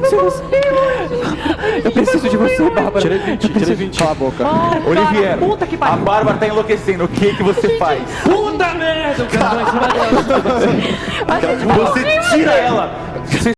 preciso de você. Eu preciso de você, Bárbara. Tirei 20, tirei 20. Cala a boca. Ah, Olivier, Puta que a. Bárbara tá enlouquecendo. O que é que você faz? Puta merda. O cara tá vai. Você tira ela. Você